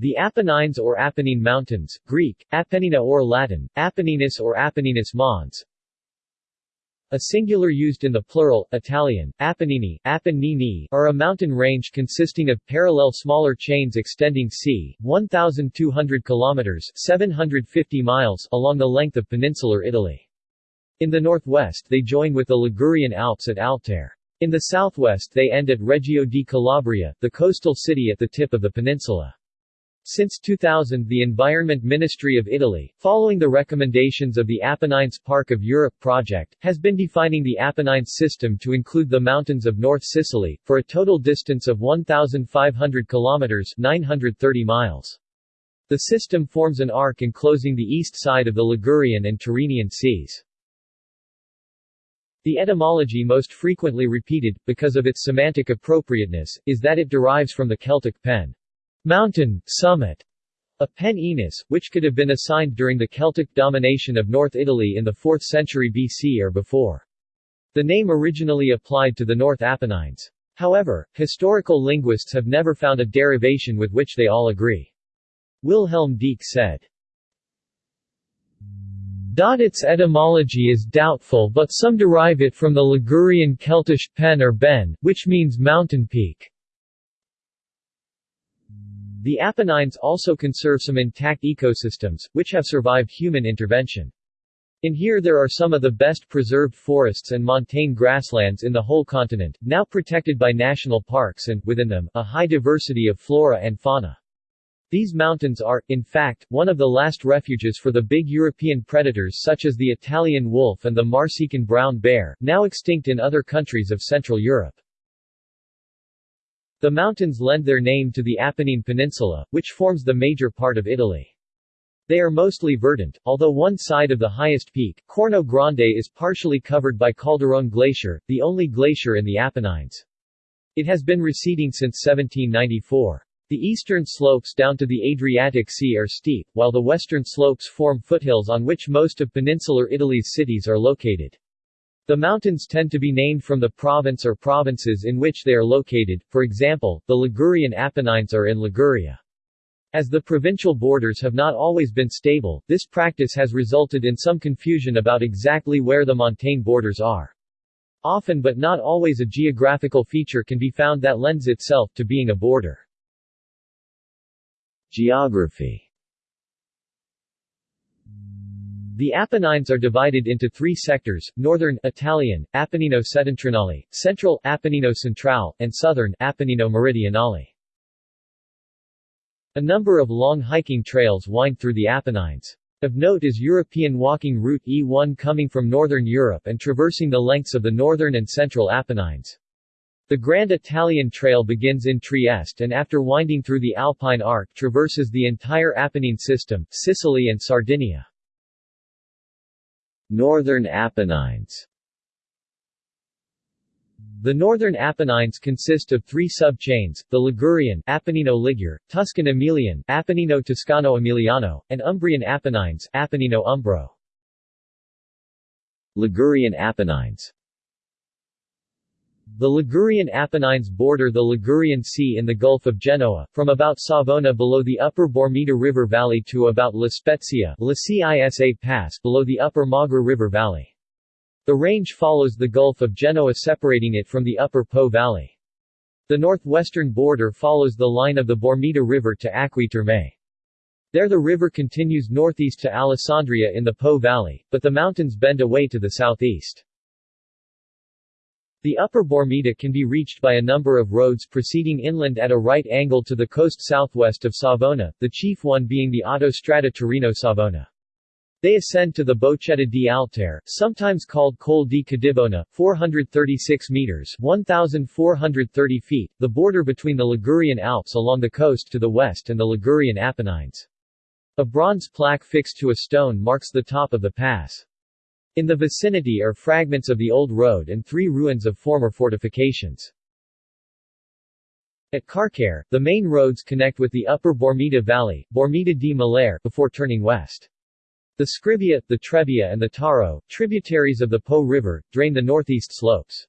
The Apennines or Apennine Mountains, Greek, Apennina or Latin, Apenninus or Apenninus Mons, a singular used in the plural, Italian, Apennini, Apennini, are a mountain range consisting of parallel smaller chains extending c. 1,200 km 750 miles along the length of peninsular Italy. In the northwest they join with the Ligurian Alps at Altare. In the southwest they end at Reggio di Calabria, the coastal city at the tip of the peninsula. Since 2000 the Environment Ministry of Italy, following the recommendations of the Apennines Park of Europe project, has been defining the Apennines system to include the mountains of North Sicily, for a total distance of 1,500 kilometers 930 miles. The system forms an arc enclosing the east side of the Ligurian and Tyrrhenian seas. The etymology most frequently repeated, because of its semantic appropriateness, is that it derives from the Celtic pen mountain, summit, a pen Enis, which could have been assigned during the Celtic domination of North Italy in the 4th century BC or before. The name originally applied to the North Apennines. However, historical linguists have never found a derivation with which they all agree. Wilhelm Deecke said, its etymology is doubtful but some derive it from the Ligurian Celtish pen or ben, which means mountain peak. The Apennines also conserve some intact ecosystems, which have survived human intervention. In here there are some of the best preserved forests and montane grasslands in the whole continent, now protected by national parks and, within them, a high diversity of flora and fauna. These mountains are, in fact, one of the last refuges for the big European predators such as the Italian wolf and the Marsican brown bear, now extinct in other countries of Central Europe. The mountains lend their name to the Apennine Peninsula, which forms the major part of Italy. They are mostly verdant, although one side of the highest peak, Corno Grande is partially covered by Calderone Glacier, the only glacier in the Apennines. It has been receding since 1794. The eastern slopes down to the Adriatic Sea are steep, while the western slopes form foothills on which most of peninsular Italy's cities are located. The mountains tend to be named from the province or provinces in which they are located, for example, the Ligurian Apennines are in Liguria. As the provincial borders have not always been stable, this practice has resulted in some confusion about exactly where the montane borders are. Often but not always a geographical feature can be found that lends itself to being a border. Geography The Apennines are divided into three sectors, northern, Italian, Apennino Settentrionale, central, Apennino Centrale, and southern, Apennino Meridionale. A number of long hiking trails wind through the Apennines. Of note is European walking route E1 coming from northern Europe and traversing the lengths of the northern and central Apennines. The Grand Italian Trail begins in Trieste and after winding through the Alpine Arc traverses the entire Apennine system, Sicily and Sardinia. Northern Apennines The Northern Apennines consist of three sub-chains, the Ligurian Apennino Ligure, Tuscan Emilian Appennino Toscano Emiliano, and Umbrian Apennines Appennino Umbro. Ligurian Apennines the Ligurian Apennines border the Ligurian Sea in the Gulf of Genoa, from about Savona below the upper Bormida River Valley to about La Spezia La Cisa Pass below the upper Magra River Valley. The range follows the Gulf of Genoa separating it from the upper Po Valley. The northwestern border follows the line of the Bormida River to Acqui Terme. There the river continues northeast to Alessandria in the Po Valley, but the mountains bend away to the southeast. The upper Bormida can be reached by a number of roads proceeding inland at a right angle to the coast southwest of Savona, the chief one being the Autostrada Torino-Savona. They ascend to the Bocchetta di Altare, sometimes called Col di Cadibona, 436 meters 1,430 feet, the border between the Ligurian Alps along the coast to the west and the Ligurian Apennines. A bronze plaque fixed to a stone marks the top of the pass. In the vicinity are fragments of the old road and three ruins of former fortifications. At Carcare, the main roads connect with the upper Bormida Valley, Bormida di Mallare, before turning west. The Scrivia, the Trebbia and the Taro, tributaries of the Po River, drain the northeast slopes.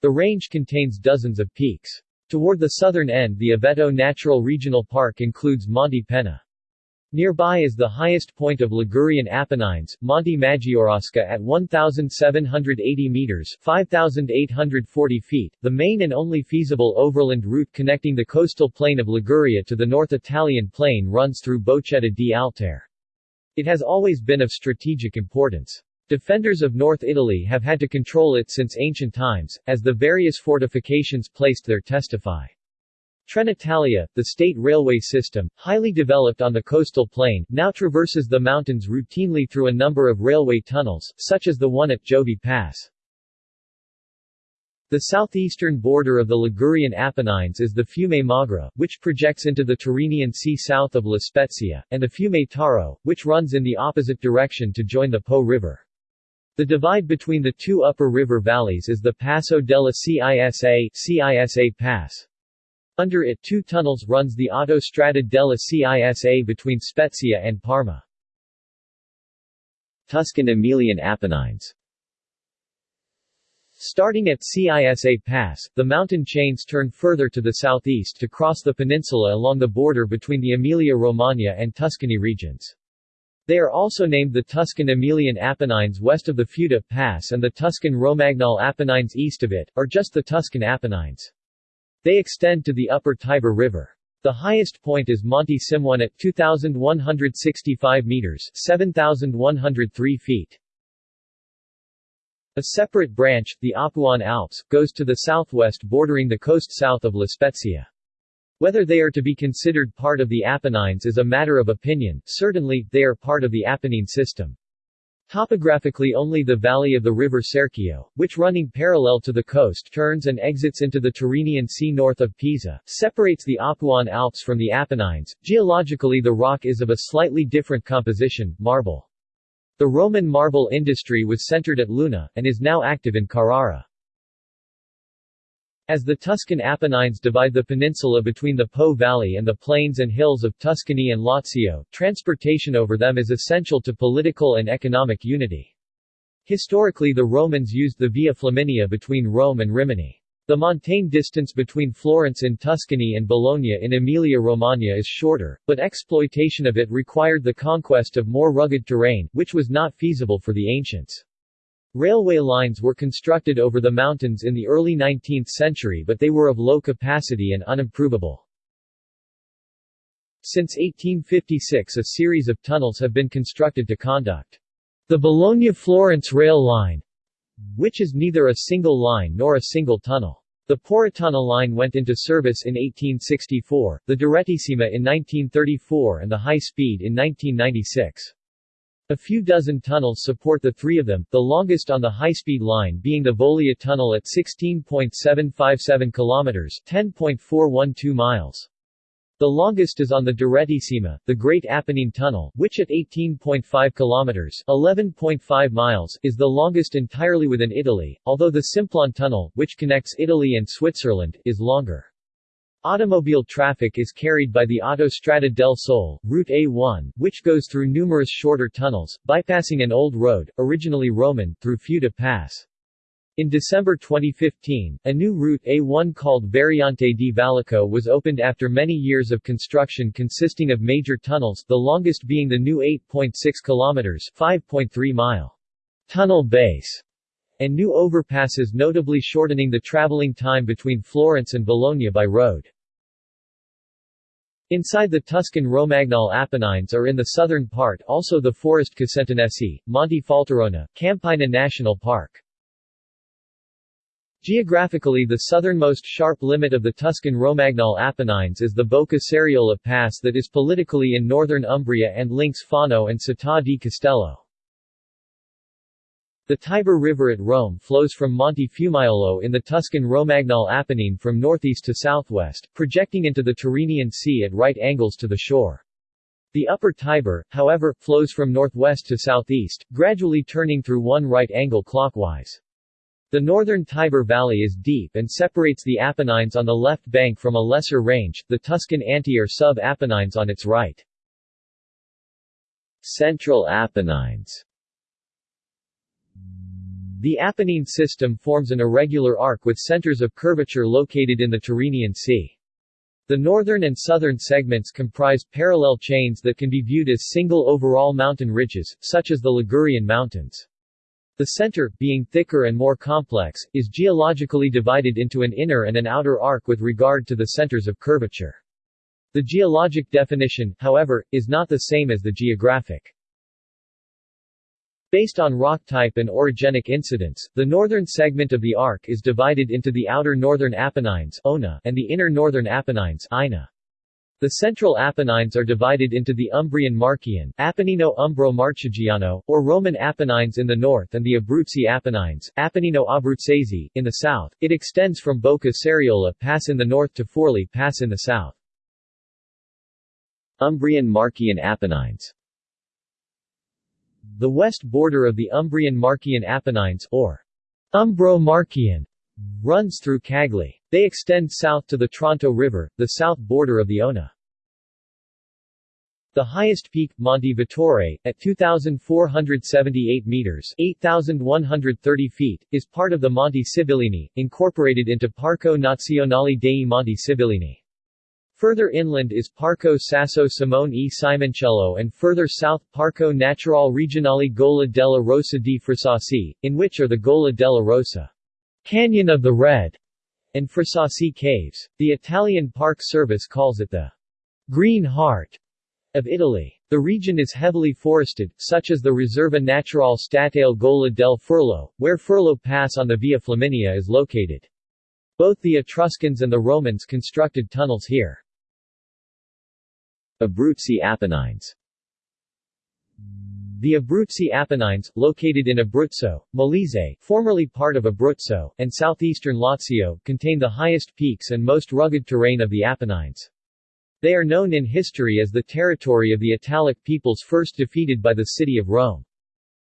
The range contains dozens of peaks. Toward the southern end the Aveto Natural Regional Park includes Monte Penna. Nearby is the highest point of Ligurian Apennines, Monte Maggiorasca at 1,780 meters 5,840 feet, the main and only feasible overland route connecting the coastal plain of Liguria to the North Italian plain runs through Bocchetta di Altare. It has always been of strategic importance. Defenders of North Italy have had to control it since ancient times, as the various fortifications placed there testify. Trenitalia, the state railway system, highly developed on the coastal plain, now traverses the mountains routinely through a number of railway tunnels, such as the one at Giovi Pass. The southeastern border of the Ligurian Apennines is the Fiume Magra, which projects into the Tyrrhenian Sea south of La Spezia, and the Fiume Taro, which runs in the opposite direction to join the Po River. The divide between the two upper river valleys is the Passo della Cisa, Cisa Pass. Under it two tunnels runs the Autostrada della Cisa between Spezia and Parma. Tuscan Emilian Apennines Starting at Cisa Pass, the mountain chains turn further to the southeast to cross the peninsula along the border between the Emilia-Romagna and Tuscany regions. They are also named the Tuscan Emilian Apennines west of the Futa Pass and the Tuscan Romagnol Apennines east of it, or just the Tuscan Apennines. They extend to the upper Tiber River. The highest point is Monte Cimone at 2,165 meters 7,103 feet. A separate branch, the Apuan Alps, goes to the southwest bordering the coast south of La Spezia. Whether they are to be considered part of the Apennines is a matter of opinion, certainly, they are part of the Apennine system. Topographically only the valley of the river Serchio, which running parallel to the coast turns and exits into the Tyrrhenian Sea north of Pisa, separates the Apuan Alps from the Apennines. Geologically the rock is of a slightly different composition, marble. The Roman marble industry was centered at Luna, and is now active in Carrara. As the Tuscan Apennines divide the peninsula between the Po Valley and the plains and hills of Tuscany and Lazio, transportation over them is essential to political and economic unity. Historically the Romans used the Via Flaminia between Rome and Rimini. The montane distance between Florence in Tuscany and Bologna in Emilia-Romagna is shorter, but exploitation of it required the conquest of more rugged terrain, which was not feasible for the ancients. Railway lines were constructed over the mountains in the early 19th century but they were of low capacity and unimprovable. Since 1856 a series of tunnels have been constructed to conduct the Bologna-Florence rail line, which is neither a single line nor a single tunnel. The Porrettana line went into service in 1864, the Direttissima in 1934 and the High Speed in 1996. A few dozen tunnels support the three of them, the longest on the high-speed line being the Vaglia Tunnel at 16.757 kilometers 10.412 miles. The longest is on the Direttissima, the Great Apennine Tunnel, which at 18.5 kilometers 11.5 miles is the longest entirely within Italy, although the Simplon Tunnel, which connects Italy and Switzerland, is longer. Automobile traffic is carried by the Autostrada del Sol, Route A1, which goes through numerous shorter tunnels, bypassing an old road, originally Roman, through Futa Pass. In December 2015, a new route A1 called Variante di Valico was opened after many years of construction consisting of major tunnels, the longest being the new 8.6 km 5.3 mile tunnel base and new overpasses notably shortening the traveling time between Florence and Bologna by road. Inside the Tuscan Romagnol Apennines are in the southern part also the Forest Casentinesi, Monte Falterona, Campigna National Park. Geographically the southernmost sharp limit of the Tuscan Romagnol Apennines is the Bocca Serriola Pass that is politically in northern Umbria and links Fano and Città di Castello. The Tiber River at Rome flows from Monte Fiumaiolo in the Tuscan Romagnol Apennine from northeast to southwest, projecting into the Tyrrhenian Sea at right angles to the shore. The upper Tiber, however, flows from northwest to southeast, gradually turning through one right angle clockwise. The northern Tiber Valley is deep and separates the Apennines on the left bank from a lesser range, the Tuscan Anti or sub-Apennines on its right. Central Apennines The Apennine system forms an irregular arc with centers of curvature located in the Tyrrhenian Sea. The northern and southern segments comprise parallel chains that can be viewed as single overall mountain ridges, such as the Ligurian Mountains. The center, being thicker and more complex, is geologically divided into an inner and an outer arc with regard to the centers of curvature. The geologic definition, however, is not the same as the geographic. Based on rock type and orogenic incidence, the northern segment of the arc is divided into the outer northern Apennines Ona and the inner northern Apennines. The central Apennines are divided into the Umbrian Marchian Apennino Umbro Marchigiano, or Roman Apennines in the north and the Abruzzi Apennines Apennino Abruzzese, in the south. It extends from Bocca Serriola Pass in the north to Forli Pass in the south. Umbrian Marchian Apennines the west border of the Umbrian Marchian Apennines or Umbro-Marchian runs through Cagli. They extend south to the Tronto River, the south border of the Ona. The highest peak, Monte Vettore, at 2,478 meters 8,130 feet, is part of the Monte Sibillini, incorporated into Parco Nazionale dei Monti Sibillini. Further inland is Parco Sasso Simone e Simoncello and further south Parco Naturale Regionale Gola della Rossa di Frasassi, in which are the Gola della Rossa, Canyon of the Red, and Frasassi Caves. The Italian Park Service calls it the Green Heart of Italy. The region is heavily forested, such as the Riserva Naturale Statale Gola del Furlo, where Furlo Pass on the Via Flaminia is located. Both the Etruscans and the Romans constructed tunnels here. Abruzzi Apennines The Abruzzi Apennines, located in Abruzzo, Molise, formerly part of Abruzzo, and southeastern Lazio, contain the highest peaks and most rugged terrain of the Apennines. They are known in history as the territory of the Italic peoples first defeated by the city of Rome.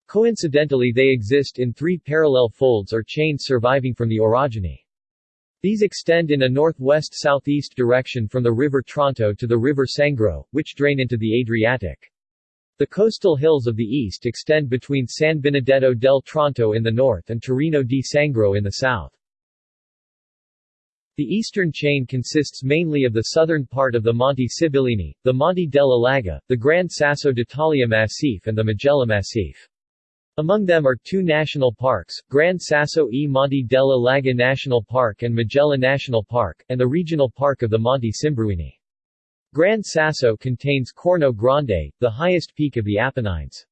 Coincidentally they exist in three parallel folds or chains surviving from the orogeny. These extend in a northwest-southeast direction from the river Tronto to the river Sangro, which drain into the Adriatic. The coastal hills of the east extend between San Benedetto del Tronto in the north and Torino di Sangro in the south. The eastern chain consists mainly of the southern part of the Monte Sibillini, the Monte della Laga, the Gran Sasso d'Italia Massif and the Majella Massif. Among them are two national parks, Gran Sasso e Monte della Laga National Park and Majella National Park, and the regional park of the Monte Simbruini. Gran Sasso contains Corno Grande, the highest peak of the Apennines.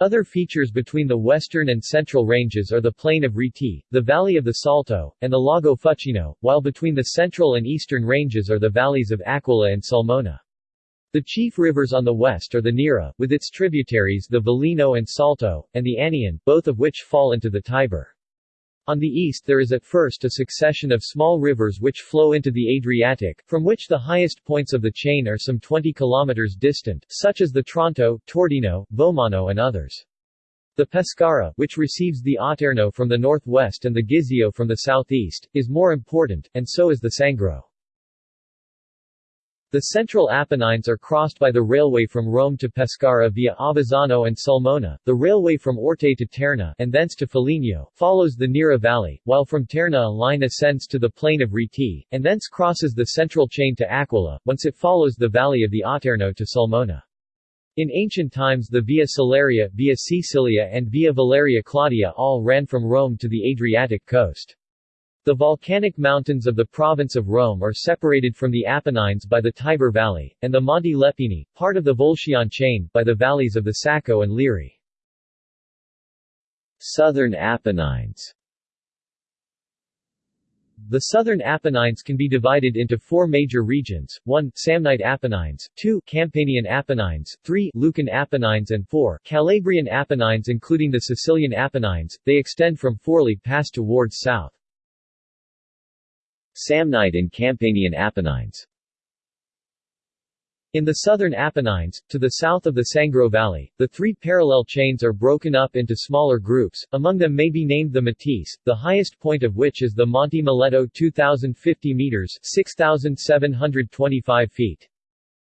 Other features between the western and central ranges are the plain of Rieti, the valley of the Salto, and the Lago Fucino, while between the central and eastern ranges are the valleys of Aquila and Sulmona. The chief rivers on the west are the Nera, with its tributaries the Velino and Salto, and the Aniene, both of which fall into the Tiber. On the east there is at first a succession of small rivers which flow into the Adriatic, from which the highest points of the chain are some 20 kilometers distant, such as the Tronto, Tordino, Vomano and others. The Pescara, which receives the Aterno from the northwest and the Gizio from the southeast, is more important, and so is the Sangro. The central Apennines are crossed by the railway from Rome to Pescara via Avezzano and Sulmona, the railway from Orte to Terni and thence to Foligno, follows the Nera Valley, while from Terni a line ascends to the plain of Rieti, and thence crosses the central chain to Aquila, whence it follows the valley of the Aterno to Sulmona. In ancient times the Via Salaria, Via Caecilia and Via Valeria Claudia all ran from Rome to the Adriatic coast. The volcanic mountains of the province of Rome are separated from the Apennines by the Tiber Valley, and the Monte Lepini, part of the Volscian chain, by the valleys of the Sacco and Liri. Southern Apennines the southern Apennines can be divided into four major regions, 1. Samnite Apennines, 2. Campanian Apennines, 3. Lucan Apennines and 4. Calabrian Apennines including the Sicilian Apennines, they extend from Forli Pass towards south. Samnite and Campanian Apennines in the southern Apennines, to the south of the Sangro Valley, the three parallel chains are broken up into smaller groups, among them may be named the Matese, the highest point of which is the Monte Miletto 2,050 meters 6,725 feet.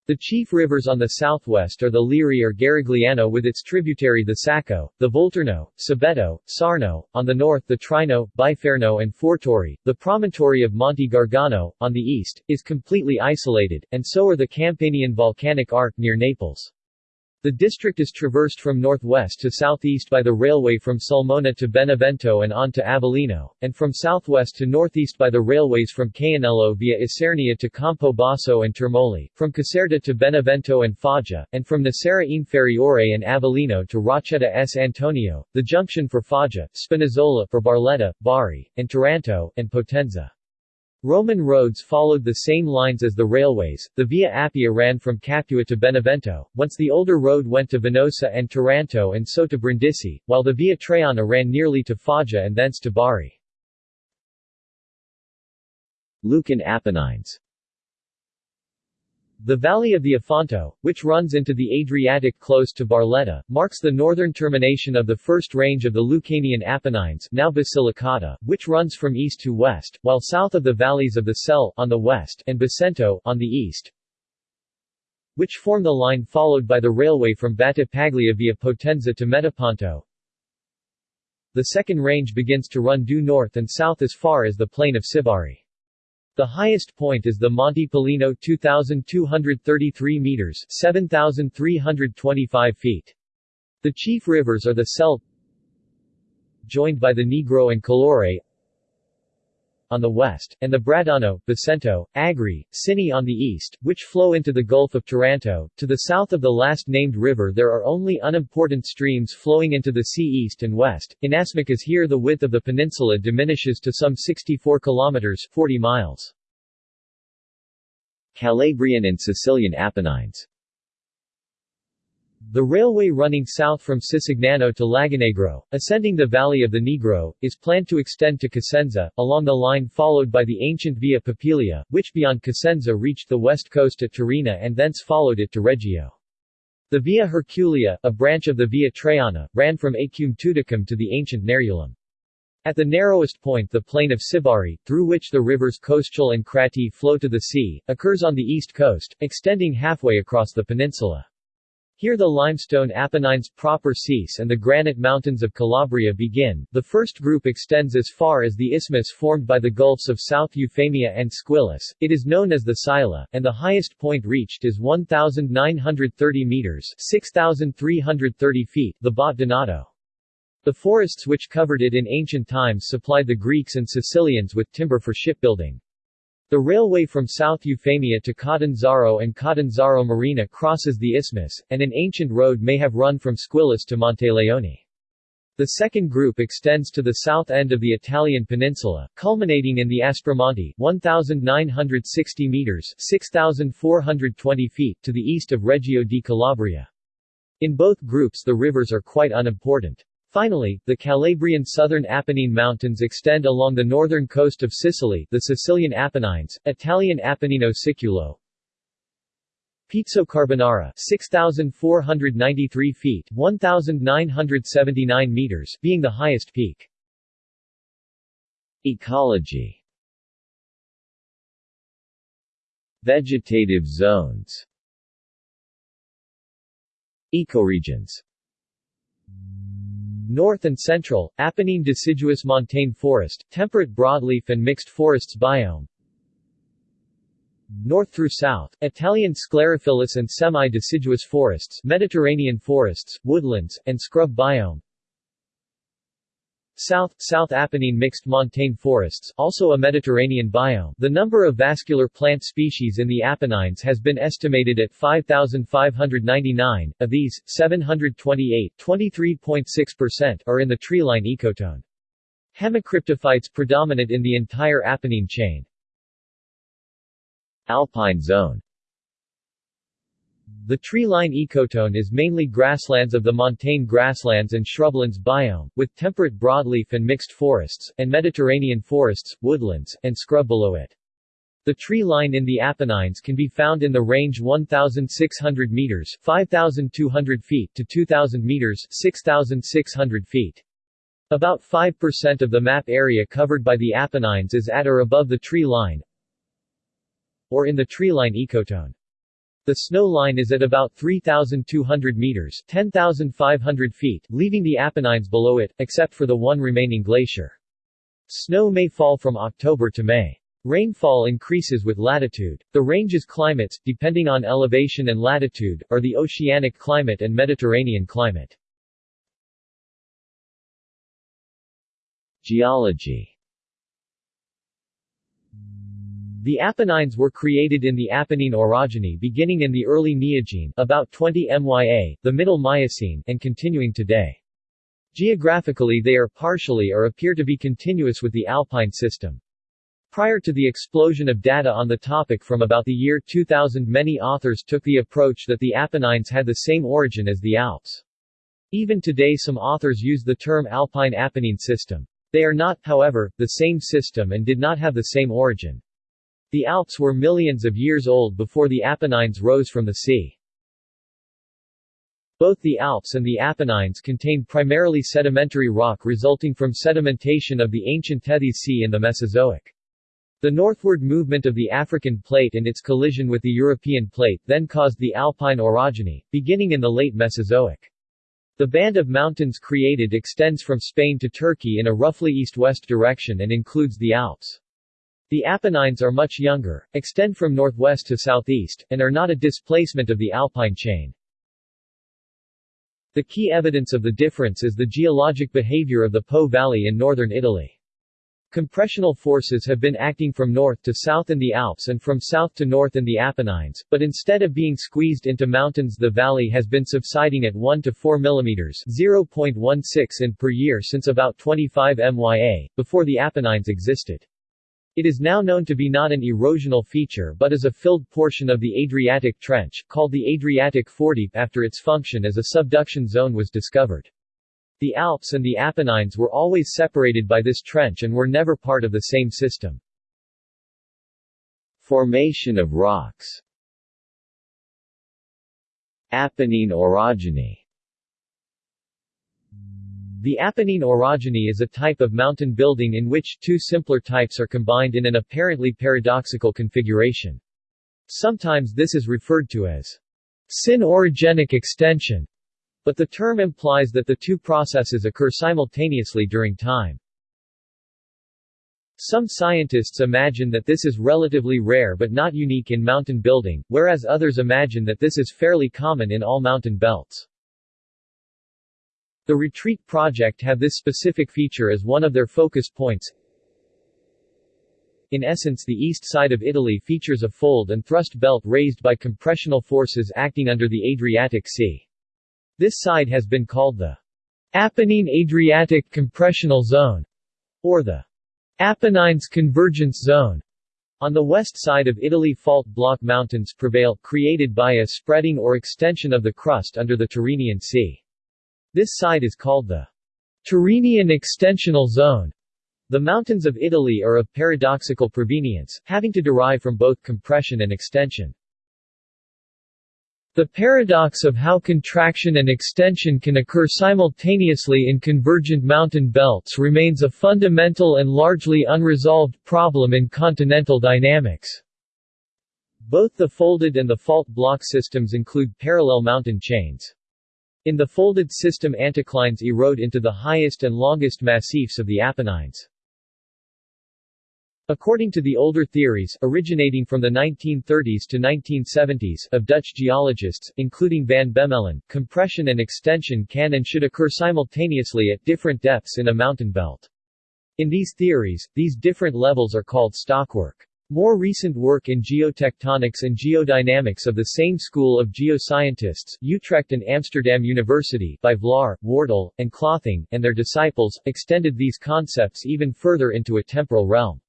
The chief rivers on the southwest are the Liri or Garigliano with its tributary the Sacco, the Volturno, Sabato, Sarno, on the north the Trigno, Biferno and Fortore. The promontory of Monte Gargano, on the east, is completely isolated, and so are the Campanian volcanic arc near Naples. The district is traversed from northwest to southeast by the railway from Sulmona to Benevento and on to Avellino, and from southwest to northeast by the railways from Caianello via Isernia to Campobasso and Termoli, from Caserta to Benevento and Foggia, and from Nocera Inferiore and Avellino to Rocchetta S. Antonio, the junction for Foggia, Spinazzola for Barletta, Bari, and Taranto, and Potenza. Roman roads followed the same lines as the railways. The Via Appia ran from Capua to Benevento, once the older road went to Venosa and Taranto and so to Brindisi, while the Via Traiana ran nearly to Foggia and thence to Bari. Lucan Apennines the valley of the Ofanto, which runs into the Adriatic close to Barletta, marks the northern termination of the first range of the Lucanian Apennines now Basilicata, which runs from east to west, while south of the valleys of the Sele on the west and Basento on the east, which form the line followed by the railway from Battipaglia via Potenza to Metaponto. The second range begins to run due north and south as far as the plain of Sibari. The highest point is the Monte Pollino 2,233 meters 7,325 feet. The chief rivers are the Sele joined by the Negro and Calore on the west, and the Bradano, Basento, Agri, Sinni on the east, which flow into the Gulf of Taranto. To the south of the last named river there are only unimportant streams flowing into the sea east and west. In Asmacas here the width of the peninsula diminishes to some 64 kilometers 40 miles. Calabrian and Sicilian Apennines the railway running south from Sicignano to Lagonegro, ascending the valley of the Negro, is planned to extend to Cosenza, along the line followed by the ancient Via Popilia, which beyond Cosenza reached the west coast at Torina and thence followed it to Reggio. The Via Herculia, a branch of the Via Traiana, ran from Aequum Tuticum to the ancient Nerulum. At the narrowest point the plain of Sibari, through which the rivers Coscile and Crati flow to the sea, occurs on the east coast, extending halfway across the peninsula. Here the limestone Apennines proper cease and the granite mountains of Calabria begin. The first group extends as far as the isthmus formed by the gulfs of South Eufemia and Squillace. It is known as the Sila, and the highest point reached is 1,930 meters 6,330 feet, the Botte Donato. The forests which covered it in ancient times supplied the Greeks and Sicilians with timber for shipbuilding. The railway from South Eufemia to Catanzaro and Catanzaro Marina crosses the isthmus, and an ancient road may have run from Squillace to Monteleone. The second group extends to the south end of the Italian peninsula, culminating in the Aspromonte 1,960 meters 6,420 feet to the east of Reggio di Calabria. In both groups the rivers are quite unimportant. Finally, the Calabrian southern Apennine Mountains extend along the northern coast of Sicily the Sicilian Apennines, Italian Appennino Siculo, Pizzo Carbonara 6,493 feet 1,979 meters being the highest peak. Ecology. Vegetative zones. Ecoregions North and Central, Apennine deciduous montane forest, temperate broadleaf and mixed forests biome. North through south, Italian sclerophyllous and semi-deciduous forests, Mediterranean forests, woodlands, and scrub biome. South, South Apennine mixed montane forests, also a Mediterranean biome. The number of vascular plant species in the Apennines has been estimated at 5,599. Of these, 728 23.6% are in the treeline ecotone. Hemicryptophytes predominate in the entire Apennine chain. Alpine zone the tree-line ecotone is mainly grasslands of the montane grasslands and shrublands biome, with temperate broadleaf and mixed forests, and Mediterranean forests, woodlands, and scrub below it. The tree line in the Apennines can be found in the range 1,600 meters 5,200 feet to 2,000 meters 6,600 feet. About 5% of the map area covered by the Apennines is at or above the tree line, or in the tree line ecotone. The snow line is at about 3,200 meters 10,500 feet, leaving the Apennines below it, except for the one remaining glacier. Snow may fall from October to May. Rainfall increases with latitude. The range's climates, depending on elevation and latitude, are the oceanic climate and Mediterranean climate. Geology The Apennines were created in the Apennine orogeny beginning in the early Neogene about 20 MYA, the Middle Miocene, and continuing today. Geographically they are partially or appear to be continuous with the Alpine system. Prior to the explosion of data on the topic from about the year 2000 many authors took the approach that the Apennines had the same origin as the Alps. Even today some authors use the term Alpine Apennine system. They are not, however, the same system and did not have the same origin. The Alps were millions of years old before the Apennines rose from the sea. Both the Alps and the Apennines contain primarily sedimentary rock resulting from sedimentation of the ancient Tethys Sea in the Mesozoic. The northward movement of the African plate and its collision with the European plate then caused the Alpine orogeny, beginning in the late Mesozoic. The band of mountains created extends from Spain to Turkey in a roughly east-west direction and includes the Alps. The Apennines are much younger, extend from northwest to southeast, and are not a displacement of the Alpine chain. The key evidence of the difference is the geologic behavior of the Po Valley in northern Italy. Compressional forces have been acting from north to south in the Alps and from south to north in the Apennines, but instead of being squeezed into mountains the valley has been subsiding at 1 to 4 mm 0.16 in per year since about 25 MYA, before the Apennines existed. It is now known to be not an erosional feature but as a filled portion of the Adriatic Trench, called the Adriatic Foredeep after its function as a subduction zone was discovered. The Alps and the Apennines were always separated by this trench and were never part of the same system. Formation of rocks Apennine orogeny the Apennine orogeny is a type of mountain building in which two simpler types are combined in an apparently paradoxical configuration. Sometimes this is referred to as syn-orogenic extension, but the term implies that the two processes occur simultaneously during time. Some scientists imagine that this is relatively rare but not unique in mountain building, whereas others imagine that this is fairly common in all mountain belts. The Retreat project have this specific feature as one of their focus points. In essence the east side of Italy features a fold and thrust belt raised by compressional forces acting under the Adriatic Sea. This side has been called the Apennine Adriatic Compressional Zone, or the Apennines Convergence Zone. On the west side of Italy fault block mountains prevail, created by a spreading or extension of the crust under the Tyrrhenian Sea. This side is called the Tyrrhenian extensional zone. The mountains of Italy are of paradoxical provenience, having to derive from both compression and extension. The paradox of how contraction and extension can occur simultaneously in convergent mountain belts remains a fundamental and largely unresolved problem in continental dynamics. Both the folded and the fault block systems include parallel mountain chains. In the folded system anticlines erode into the highest and longest massifs of the Apennines. According to the older theories, originating from the 1930s to 1970s, of Dutch geologists, including Van Bemmelen, compression and extension can and should occur simultaneously at different depths in a mountain belt. In these theories, these different levels are called stockwork. More recent work in geotectonics and geodynamics of the same school of geoscientists, Utrecht and Amsterdam University, by Vlaar, Wortel, and Cloetingh, and their disciples, extended these concepts even further into a temporal realm.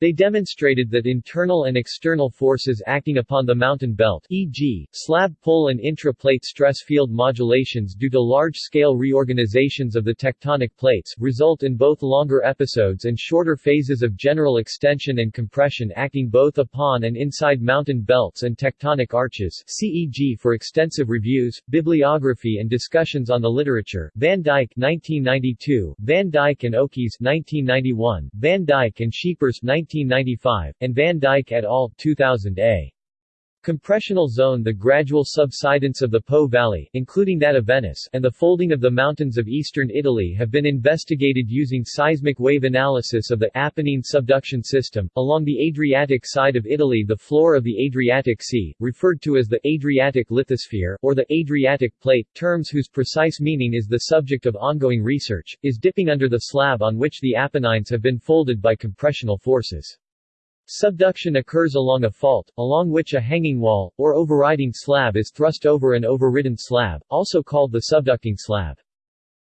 They demonstrated that internal and external forces acting upon the mountain belt e.g., slab pull and intra-plate stress field modulations due to large-scale reorganizations of the tectonic plates, result in both longer episodes and shorter phases of general extension and compression acting both upon and inside mountain belts and tectonic arches CEG for extensive reviews, bibliography and discussions on the literature, Van Dijk 1992, Van Dijk and Okkes 1991, Van Dijk and Scheepers 19 1995, and Van Dijk et al. 2000 a. Compressional zone The gradual subsidence of the Po Valley, including that of Venice, and the folding of the mountains of eastern Italy have been investigated using seismic wave analysis of the Apennine subduction system. Along the Adriatic side of Italy the floor of the Adriatic Sea, referred to as the Adriatic lithosphere, or the Adriatic plate, terms whose precise meaning is the subject of ongoing research, is dipping under the slab on which the Apennines have been folded by compressional forces. Subduction occurs along a fault, along which a hanging wall, or overriding slab is thrust over an overridden slab, also called the subducting slab.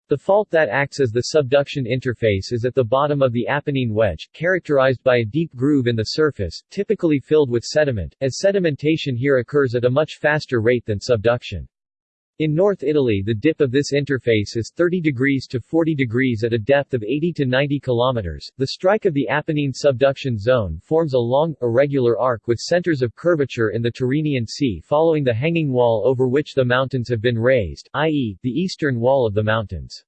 The fault that acts as the subduction interface is at the bottom of the Apennine wedge, characterized by a deep groove in the surface, typically filled with sediment, as sedimentation here occurs at a much faster rate than subduction. In North Italy the dip of this interface is 30 degrees to 40 degrees at a depth of 80 to 90 kilometers. The strike of the Apennine subduction zone forms a long, irregular arc with centers of curvature in the Tyrrhenian Sea following the hanging wall over which the mountains have been raised, i.e., the eastern wall of the mountains.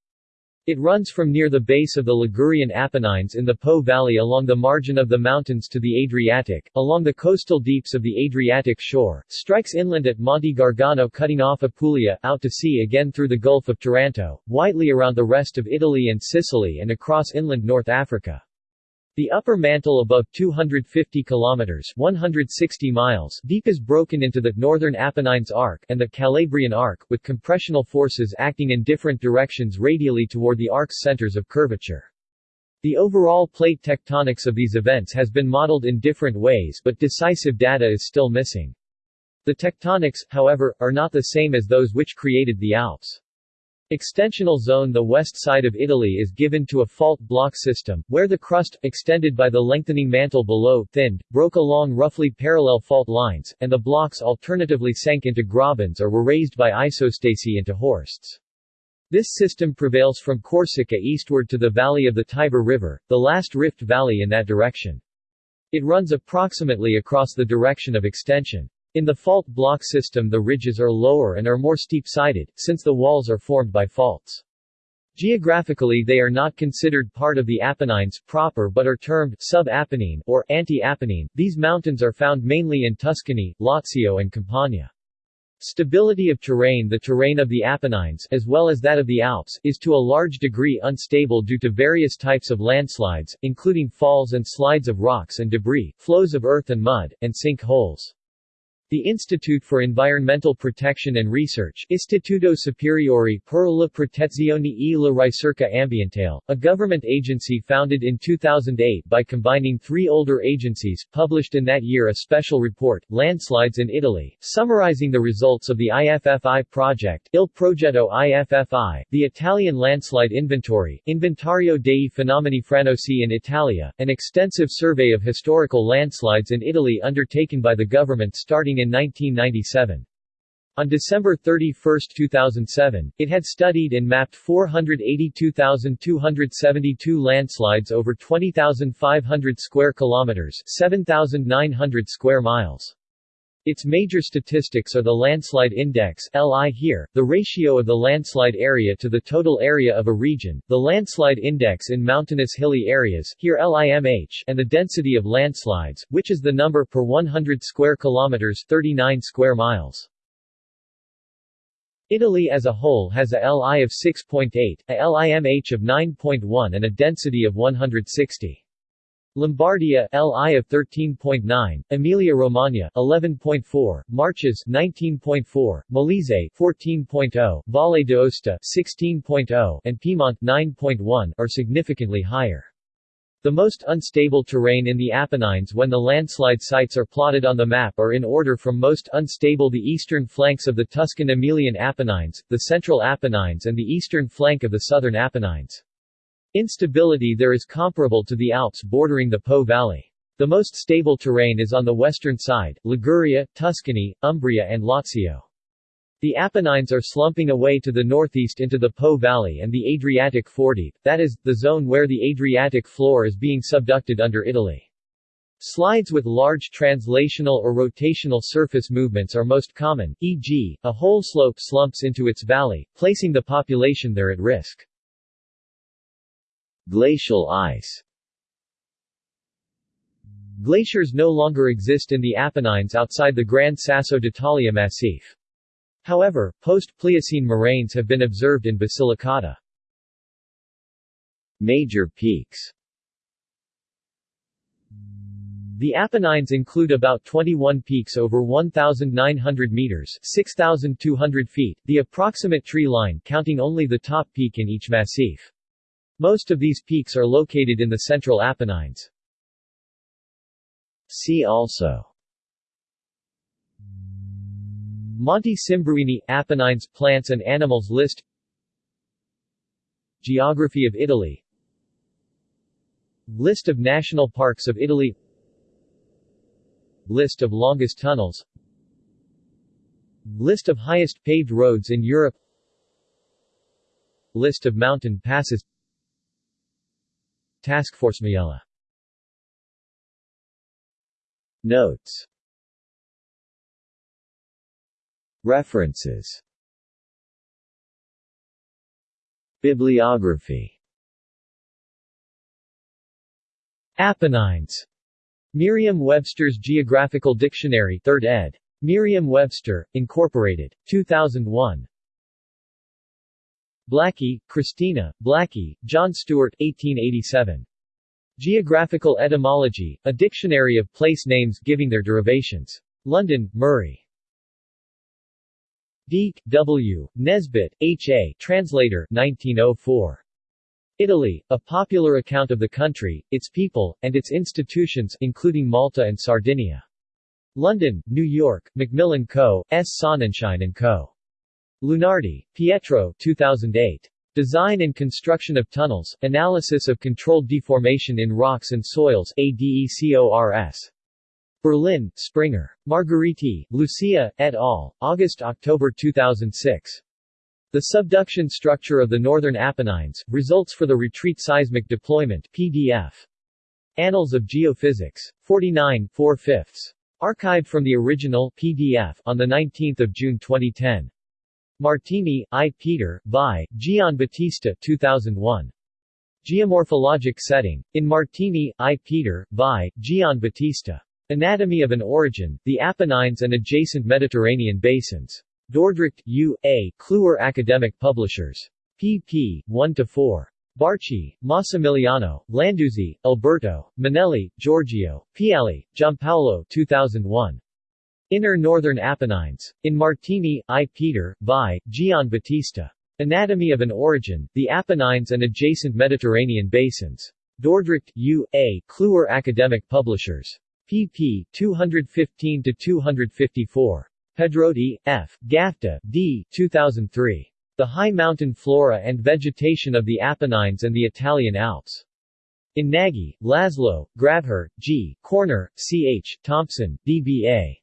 It runs from near the base of the Ligurian Apennines in the Po Valley along the margin of the mountains to the Adriatic, along the coastal deeps of the Adriatic shore, strikes inland at Monte Gargano cutting off Apulia, out to sea again through the Gulf of Taranto, widely around the rest of Italy and Sicily and across inland North Africa. The upper mantle above 250 kilometers 160 miles deep is broken into the northern Apennines Arc and the Calabrian Arc, with compressional forces acting in different directions radially toward the arc's centers of curvature. The overall plate tectonics of these events has been modeled in different ways but decisive data is still missing. The tectonics, however, are not the same as those which created the Alps. Extensional zone The west side of Italy is given to a fault block system, where the crust, extended by the lengthening mantle below, thinned, broke along roughly parallel fault lines, and the blocks alternatively sank into grabens or were raised by isostasy into horsts. This system prevails from Corsica eastward to the valley of the Tiber River, the last rift valley in that direction. It runs approximately across the direction of extension. In the fault block system the ridges are lower and are more steep-sided, since the walls are formed by faults. Geographically they are not considered part of the Apennines proper but are termed sub-Apennine or anti-Apennine. These mountains are found mainly in Tuscany, Lazio and Campania. Stability of terrain The terrain of the Apennines, as well as that of the Alps, is to a large degree unstable due to various types of landslides, including falls and slides of rocks and debris, flows of earth and mud, and sink holes. The Institute for Environmental Protection and Research Istituto Superiore per la Protezione e la Ricerca Ambientale, a government agency founded in 2008 by combining three older agencies, published in that year a special report, Landslides in Italy, summarizing the results of the IFFI project Il Progetto IFFI, the Italian Landslide Inventory, Inventario dei fenomeni franosi in Italia, an extensive survey of historical landslides in Italy undertaken by the government starting in 1997. On December 31, 2007, it had studied and mapped 482,272 landslides over 20,500 square kilometers, 7,900 square miles. Its major statistics are the landslide index LI here, the ratio of the landslide area to the total area of a region, the landslide index in mountainous hilly areas here LIMH, and the density of landslides, which is the number per 100 square kilometers 39 square miles. Italy as a whole has a LI of 6.8, a LIMH of 9.1 and a density of 160. Lombardia LI of 13.9, Emilia-Romagna 11.4, Marches 19.4, Molise 14.0, Valle d'Aosta 16.0, and Piedmont 9.1 are significantly higher. The most unstable terrain in the Apennines when the landslide sites are plotted on the map are in order from most unstable the eastern flanks of the Tuscan Emilian Apennines, the central Apennines and the eastern flank of the southern Apennines. Instability there is comparable to the Alps bordering the Po Valley. The most stable terrain is on the western side, Liguria, Tuscany, Umbria and Lazio. The Apennines are slumping away to the northeast into the Po Valley and the Adriatic Foredeep, that is, the zone where the Adriatic floor is being subducted under Italy. Slides with large translational or rotational surface movements are most common, e.g., a whole slope slumps into its valley, placing the population there at risk. Glacial ice Glaciers no longer exist in the Apennines outside the Gran Sasso d'Italia Massif. However, post-Pliocene moraines have been observed in Basilicata. Major peaks The Apennines include about 21 peaks over 1,900 meters 6,200 feet, the approximate tree line counting only the top peak in each massif. Most of these peaks are located in the central Apennines. See also Monte Simbruini – Apennines plants and animals list Geography of Italy List of national parks of Italy List of longest tunnels List of highest paved roads in Europe List of mountain passes Task Force Majella Notes References Bibliography Apennines. Merriam-Webster's Geographical Dictionary 3rd ed. Merriam-Webster, Incorporated. 2001. Blackie, Christina, Blackie, John Stewart 1887. Geographical Etymology, a dictionary of place names giving their derivations. London, Murray. Deecke, W., Nesbitt, H. A., Translator, 1904. Italy, a popular account of the country, its people, and its institutions including Malta and Sardinia. London, New York, Macmillan Co., S. Sonnenschein & Co. Lunardi, Pietro 2008. Design and Construction of Tunnels, Analysis of Controlled Deformation in Rocks and Soils ADECO-RS. Berlin, Springer. Margheriti, Lucia, et al., August-October 2006. The subduction structure of the Northern Apennines, results for the retreat seismic deployment PDF. Annals of Geophysics. 49 4 fifths. Archived from the original PDF on 19 June 2010. Martini, I. Peter, Vai, Gian Battista 2001. Geomorphologic Setting. In Martini, I. Peter, Vai, Gian Battista. Anatomy of an Orogen, the Apennines and Adjacent Mediterranean Basins. Dordrecht, U. A., Kluwer Academic Publishers. pp. 1-4. Barchi, Massimiliano, Landuzzi, Alberto, Minelli, Giorgio, Pialli, Giampaolo 2001. Inner Northern Apennines. In Martini, I. Peter, Vai, Gian Battista. Anatomy of an Orogen, the Apennines and Adjacent Mediterranean Basins. Dordrecht, U. A., Kluwer Academic Publishers. pp. 215-254. Pedrotti, F., Gafta, D. 2003. The High Mountain Flora and Vegetation of the Apennines and the Italian Alps. In Nagy, Laszlo, Grabherr, G., Körner, C. H., Thompson, D. B. A.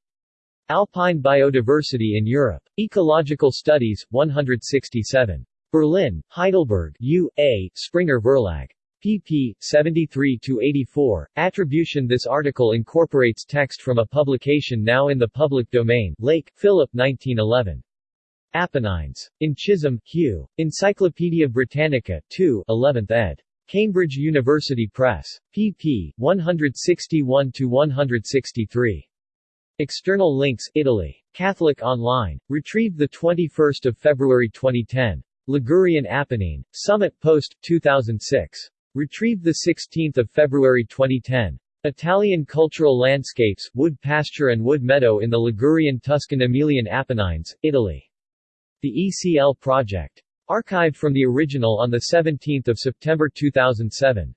Alpine Biodiversity in Europe. Ecological Studies, 167. Berlin, Heidelberg, U. A., Springer Verlag. pp. 73-84. Attribution This article incorporates text from a publication now in the public domain Lake, Philip 1911. Apennines. In Chisholm, Hugh. Encyclopaedia Britannica 2 11th ed. Cambridge University Press. pp. 161-163. External links Italy. Catholic Online. Retrieved 21 February 2010. Ligurian Apennine. Summit Post, 2006. Retrieved 16 February 2010. Italian cultural landscapes, wood pasture and wood meadow in the Ligurian Tuscan Emilian Apennines, Italy. The ECL Project. Archived from the original on 17 September 2007.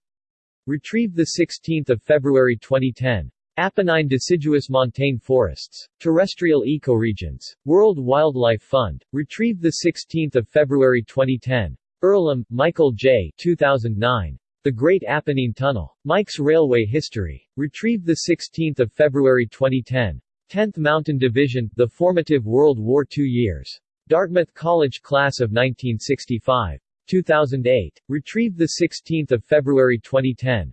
Retrieved 16 February 2010. Apennine deciduous montane forests. Terrestrial ecoregions. World Wildlife Fund. Retrieved 16 February 2010. Earlham, Michael J. 2009. The Great Apennine Tunnel. Mike's Railway History. Retrieved 16 February 2010. 10th Mountain Division, The Formative World War II Years. Dartmouth College Class of 1965. 2008. Retrieved 16 February 2010.